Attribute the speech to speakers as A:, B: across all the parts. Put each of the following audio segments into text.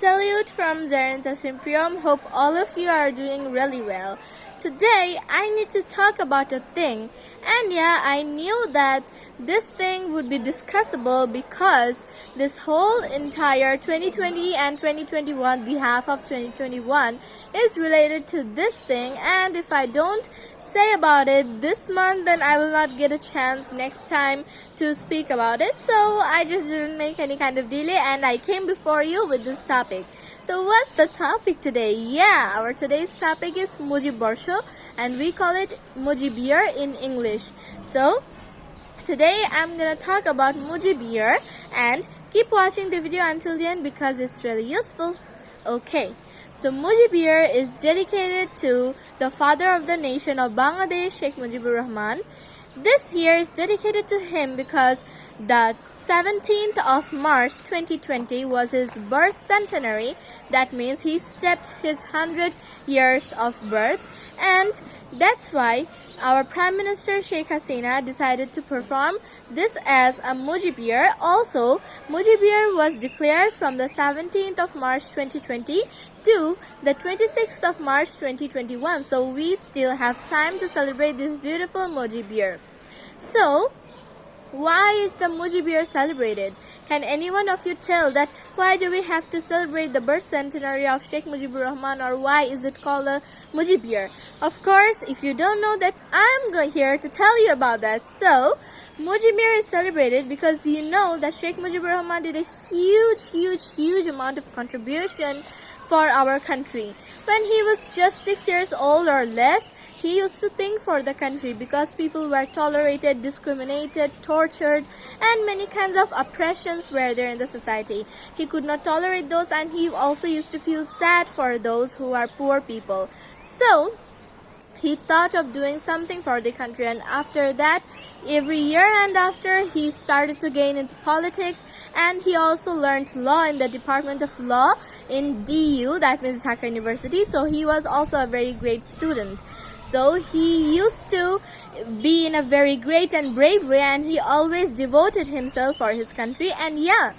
A: Salute from Zarenta Simprium. Hope all of you are doing really well. Today, I need to talk about a thing. And yeah, I knew that this thing would be discussable because this whole entire 2020 and 2021, the half of 2021, is related to this thing. And if I don't say about it this month, then I will not get a chance next time to speak about it. So I just didn't make any kind of delay and I came before you with this topic. So what's the topic today? Yeah, our today's topic is Mujib Borsho and we call it Mujib Year in English. So today I'm gonna talk about Mujib Year and keep watching the video until the end because it's really useful. Okay, so Mujib Year is dedicated to the father of the nation of Bangladesh, Sheikh Mujibur Rahman. This year is dedicated to him because the 17th of March 2020 was his birth centenary. That means he stepped his 100 years of birth and that's why our Prime Minister Sheikh Hasina decided to perform this as a Mujib Year. Also, Mujib Year was declared from the 17th of March 2020 to the 26th of March 2021. So we still have time to celebrate this beautiful Mujib Year. So, why is the Mujib Year celebrated? Can anyone of you tell that why do we have to celebrate the birth centenary of Sheikh Mujibur Rahman or why is it called a Mujib Year? Of course, if you don't know that, I'm here to tell you about that. So, Mujib Year is celebrated because you know that Sheikh Mujibur Rahman did a huge, huge, huge amount of contribution for our country. When he was just six years old or less, he used to think for the country because people were tolerated, discriminated, tortured, and many kinds of oppressions were there in the society. He could not tolerate those and he also used to feel sad for those who are poor people. So, he thought of doing something for the country. And after that every year and after he started to gain into politics. And he also learned law in the department of law in DU that means Dhaka University. So he was also a very great student. So he used to be in a very great and brave way. And he always devoted himself for his country. And yeah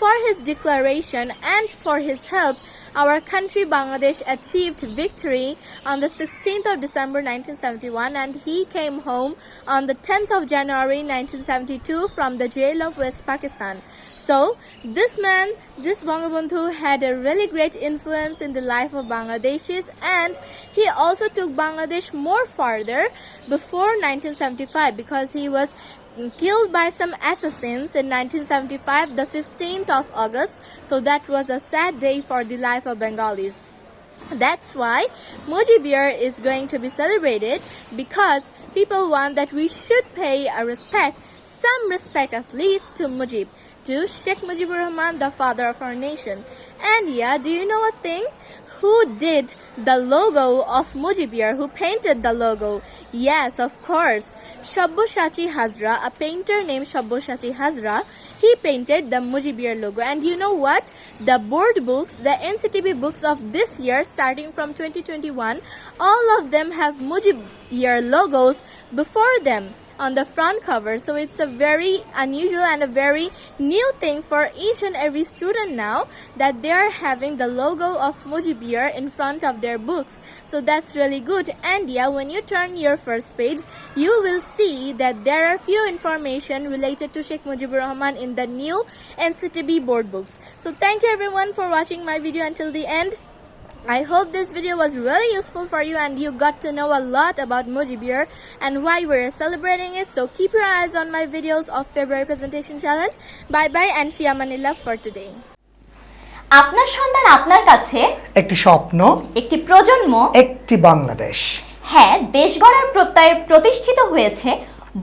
A: for his declaration and for his help, our country Bangladesh achieved victory on the 16th of December 1971 and he came home on the 10th of January 1972 from the jail of West Pakistan. So this man, this Bangabandhu had a really great influence in the life of Bangladeshis and he also took Bangladesh more farther before 1975 because he was killed by some assassins in 1975 the 15th of August. So that was a sad day for the life of Bengalis. That's why Mujib Year is going to be celebrated because people want that we should pay a respect, some respect at least to Mujib to Sheikh Mujibur Rahman, the father of our nation. And yeah, do you know a thing? Who did the logo of Mujib Year? Who painted the logo? Yes, of course. Sabyasachi Hazra, a painter named Sabyasachi Hazra, he painted the Mujib Year logo. And you know what? The board books, the NCTB books of this year, starting from 2021, all of them have Mujib Year logos before them on the front cover. So it's a very unusual and a very new thing for each and every student now that they are having the logo of Mujib Year in front of their books. So that's really good. And yeah when you turn your first page you will see that there are few information related to Sheikh Mujibur Rahman in the new NCTB board books. So thank you everyone for watching my video until the end I hope this video was really useful for you and you got to know a lot about Mujibir and why we're celebrating it. So keep your eyes on my videos of February presentation challenge. Bye bye and Fia Manila for today.
B: আপনার সন্তান আপনার কাছে
C: একটি স্বপ্ন
B: একটি প্রজন্ম
C: একটি বাংলাদেশ
B: হ্যাঁ দেশ গড়ার প্রত্যয়ে প্রতিষ্ঠিত হয়েছে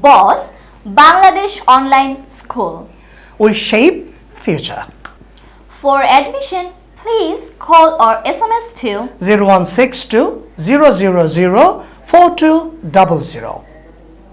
B: boss Bangladesh online school
C: we shape future
B: for admission
C: Please call or SMS to 0162 000 4200.